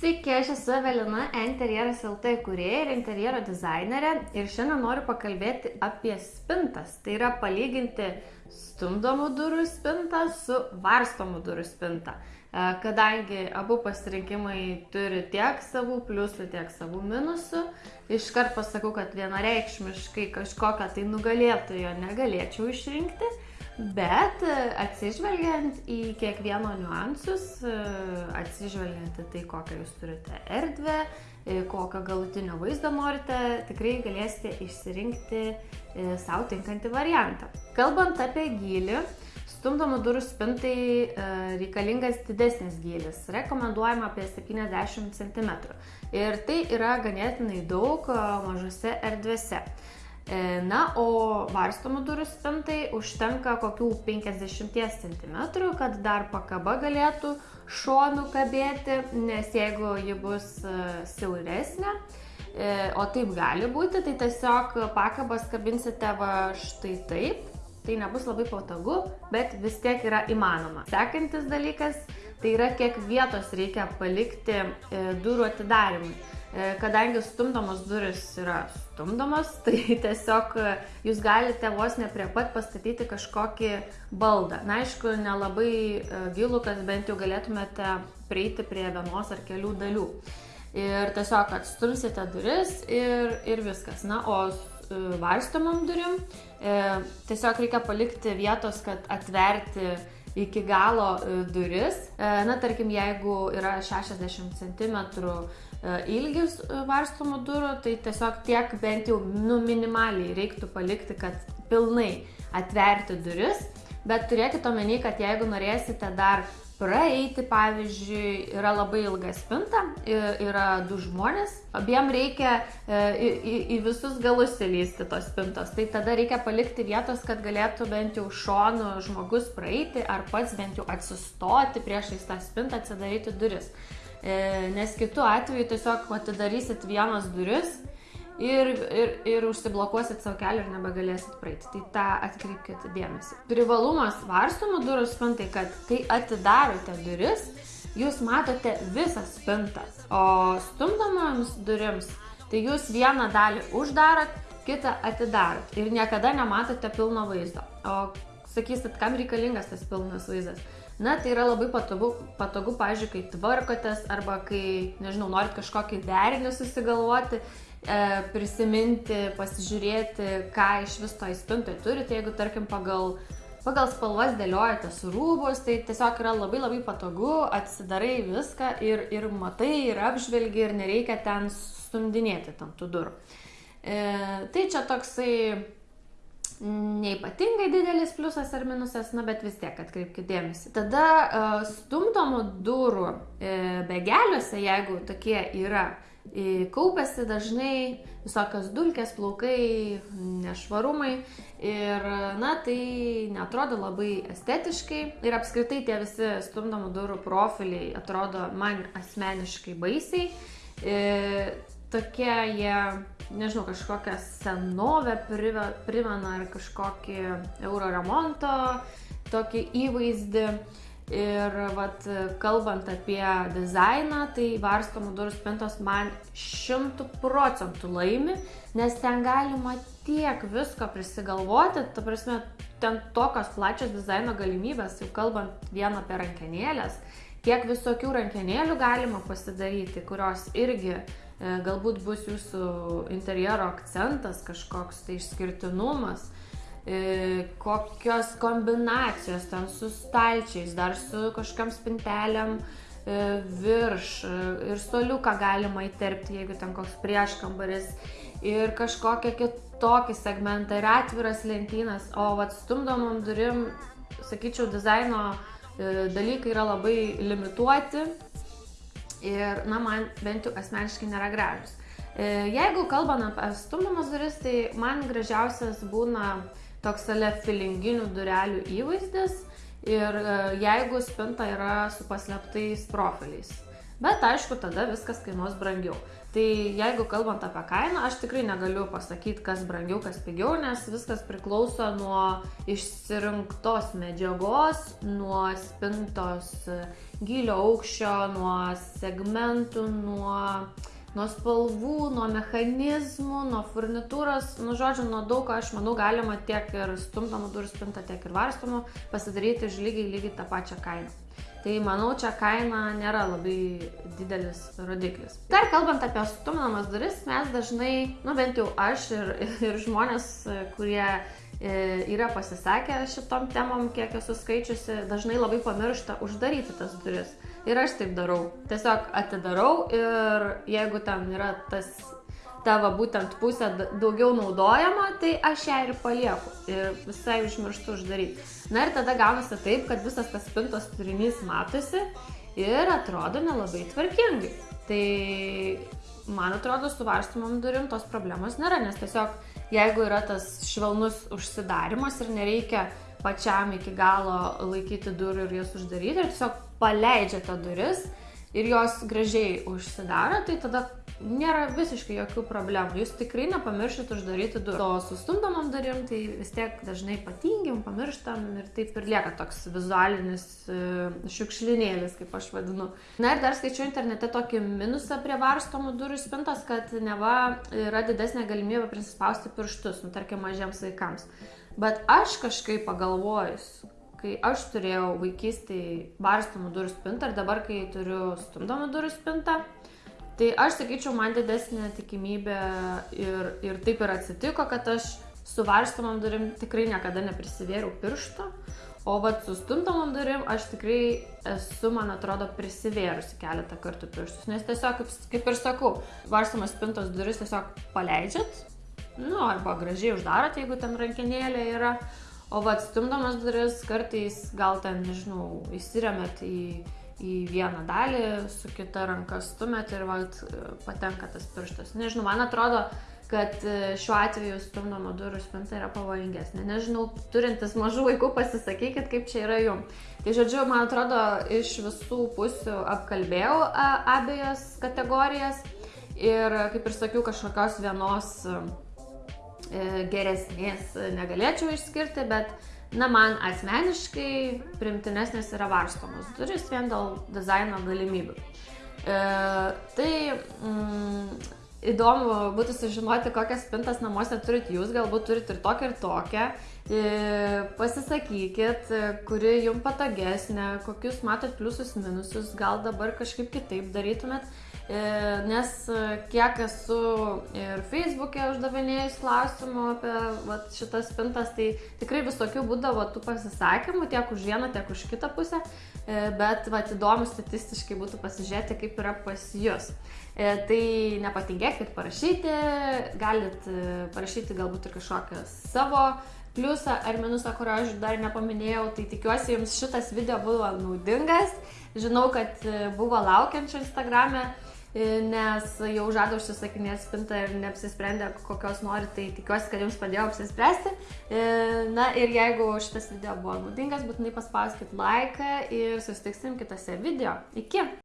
Sveiki, aš esu Evelina, Interjeras LT kurieja ir interjero dizainerė ir šiandien noriu pakalbėti apie spintas. Tai yra palyginti stumdomų durų spintą su varstomų durų spintą. E, kadangi abu pasirinkimai turi tiek savų pliusų, tiek savų minusų, iškart pasakau, kad vienareikšmiškai kažkokią tai nugalėtojo negalėčiau išrinkti. Bet e, atsižvelgiant į kiekvieno niuansus, e, atsižvelgiant į tai, kokią jūs turite erdvę, e, kokio galutinio vaizdo norite, tikrai galėsite išsirinkti savo tinkantį variantą. Kalbant apie gilį, stumdomų durų spintai reikalingas didesnis gilis, rekomenduojama apie 70 cm. Ir tai yra ganėtinai daug mažose erdvėse. E, na, o varstomų durų spintai užtenka kokių 50 cm, kad dar pakaba galėtų šonų kabėti, nes jeigu ji bus e, siauresnė, e, o taip gali būti, tai tiesiog pakabas kabinsite va štai taip. Tai nebus labai patogu, bet vis tiek yra įmanoma. Sekantis dalykas, tai yra kiek vietos reikia palikti durų atidarimui. E, kadangi stumdomos duris yra stumdomos, tai tiesiog e, jūs galite vos ne prie pat pastatyti kažkokį baldą. Na, aišku, nelabai e, gilų, kad bent jau galėtumėte prieiti prie vienos ar kelių dalių. Ir tiesiog atstumsite duris ir, ir viskas. Na, o varstomam durim e, tiesiog reikia palikti vietos, kad atverti iki galo duris. Na, tarkim, jeigu yra 60 cm ilgis e, varstomų durų, tai tiesiog tiek bent jau nu, minimaliai reiktų palikti, kad pilnai atverti duris, bet turėkite omeny, kad jeigu norėsite dar praeiti, pavyzdžiui, yra labai ilga spinta, yra du žmonės, abiem reikia e, į, į, į visus galus įlysti tos spintos, tai tada reikia palikti vietos, kad galėtų bent jau šonu žmogus praeiti ar pats bent jau atsistoti priešais tą spintą, atsidaryti duris. E, nes kitu atveju tiesiog atidarysit vienas duris ir, ir, ir užsiblokuosit savo kelią ir nebegalėsit praeiti. Tai tą atkreipkite dėmesį. Privalumas varstomų durų spintai, kad kai atidarote duris, jūs matote visą spintą, o stumdomoms durims, tai jūs vieną dalį uždarot, kitą atidarot ir niekada nematote pilno vaizdo. O sakysit, kam reikalingas tas pilnas vaizdas? Na, tai yra labai patogu, patogu pažiūrėjau, kai tvarkotės arba kai, nežinau, norit kažkokį derinį susigalvoti, e, prisiminti, pasižiūrėti, ką iš vis to įspintai turite, jeigu, tarkim, pagal, pagal spalvas dėliojatės rūbus, tai tiesiog yra labai labai patogu, atsidarai viską ir, ir matai, ir apžvelgi, ir nereikia ten stumdinėti tam tų durų. E, tai čia toksai neipatingai didelis pliusas ar minusas, na bet vis tiek atkreipkite dėmesį. Tada uh, stumdomų durų uh, begeliuose, jeigu tokie yra, uh, kaupiasi dažnai visokios dulkės, plaukai, nešvarumai ir, na, tai netrodo labai estetiškai ir apskritai tie visi stumdomų durų profiliai atrodo man asmeniškai baisiai. Tokie jie nežinau, kažkokią senovę primena ar kažkokį euro remonto tokį įvaizdį. Ir vat, kalbant apie dizainą, tai varstomų durų spintos man šimtų procentų laimi, nes ten galima tiek visko prisigalvoti, ta prasme, ten tokios plačios dizaino galimybės, jau kalbant vien apie rankenėlės, kiek visokių rankenėlių galima pasidaryti, kurios irgi galbūt bus jūsų interjero akcentas, kažkoks tai išskirtinumas, e, kokios kombinacijos ten su stalčiais, dar su kažkam spintelėm e, virš ir stoliuką galima įterpti, jeigu ten koks prieškambaris. Ir kažkokią kitokį segmentą ir atviras lentynas, o vat stumdomam durim, sakyčiau, dizaino dalykai yra labai limituoti ir, na, man bent jau asmeniškai nėra gražus. E, jeigu kalbam apie stumdomas duris, tai man gražiausias būna toks ale filinginių durelių įvaizdis ir e, jeigu spinta yra su paslėptais profiliais. Bet aišku, tada viskas kainuos brangiau. Tai jeigu kalbant apie kainą, aš tikrai negaliu pasakyti, kas brangiau, kas pigiau, nes viskas priklauso nuo išsirinktos medžiagos, nuo spintos gylio aukščio, nuo segmentų, nuo nuo spalvų, nuo mechanizmų, nuo furnitūros, nu žodžiu, nuo daug ko aš manau galima tiek ir stumdomų durų spintą, tiek ir varstomų pasidaryti už lygiai lygiai tą pačią kainą. Tai manau, čia kaina nėra labai didelis rodiklis. Dar kalbant apie stumdomas duris, mes dažnai, nu bent jau aš ir, ir žmonės, kurie e, yra pasisakę šitom temom, kiek esu skaičiusi, dažnai labai pamiršta uždaryti tas duris. Ir aš taip darau. Tiesiog atidarau ir jeigu ten yra tas tavo būtent pusė daugiau naudojama, tai aš ją ir palieku. Ir visai užmirštu uždaryti. Na ir tada gaunasi taip, kad visas tas spintos turinys matosi ir atrodo nelabai tvarkingai. Tai man atrodo, su varstomom durim tos problemos nėra, nes tiesiog jeigu yra tas švelnus užsidarimas ir nereikia pačiam iki galo laikyti durų ir jas uždaryti, ir tiesiog paleidžiate duris ir jos gražiai užsidaro, tai tada nėra visiškai jokių problemų. Jūs tikrai nepamiršit uždaryti durų. O su stumdomam durim, tai vis tiek dažnai patingim, pamirštam ir taip ir lieka toks vizualinis uh, šiukšlinėlis, kaip aš vadinu. Na ir dar skaičiu internete tokį minusą prie varstomų durų spintos, kad neva yra didesnė galimybė prisispausti pirštus, nu tarkim, mažiems vaikams. Bet aš kažkaip pagalvojus, kai aš turėjau vaikystėje barstomų durų spintą ir dabar, kai turiu stumdomų durų spintą, tai aš sakyčiau, man didesnė tikimybė ir, ir taip ir atsitiko, kad aš su varstomam durim tikrai niekada neprisivėriau piršto, o vat su stumdomam durim aš tikrai esu, man atrodo, prisivėrusi keletą kartų pirštus, nes tiesiog, kaip, kaip ir sakau, varstomas spintos duris tiesiog paleidžiat, nu, arba gražiai uždarot, jeigu ten rankinėlė yra, o va stumdomas duris kartais gal ten, nežinau, įsiremėt į, į vieną dalį, su kita ranka stumėt ir va patenka tas pirštas. Nežinau, man atrodo, kad e, šiuo atveju stumdomo durų spinta yra pavojingesnė. Nežinau, turintis mažų vaikų, pasisakykit, kaip čia yra jum. Tai žodžiu, man atrodo, iš visų pusių apkalbėjau abejas kategorijas ir, kaip ir sakiau, kažkokios vienos E, geresnės negalėčiau išskirti, bet na, man asmeniškai primtinesnės yra varstomos duris vien dėl dizaino galimybių. E, tai mm, įdomu būtų sužinoti, kokias spintas namuose turit jūs, galbūt turit ir tokią ir tokią. E, pasisakykit, kuri jums patogesnė, kokius matot pliusus, minusus, gal dabar kažkaip kitaip darytumėt. E, nes e, kiek esu ir Facebook'e uždavinėjus klausimų apie vat, šitas spintas, tai tikrai visokių būdavo tų pasisakymų, tiek už vieną, tiek už kitą pusę, e, bet vat, įdomu statistiškai būtų pasižiūrėti, kaip yra pas jūs. Tai nepatingėkit parašyti, galit parašyti galbūt ir kažkokią savo pliusą ar minusą, kurio aš dar nepaminėjau, tai tikiuosi jums šitas video buvo naudingas. Žinau, kad buvo laukiančių Instagram'e nes jau žada užsisakinėti spintą ir neapsisprendė, kokios nori, tai tikiuosi, kad jums padėjau apsispręsti. E, na ir jeigu šitas video buvo naudingas, būtinai paspauskit laiką ir susitiksim kitose video. Iki!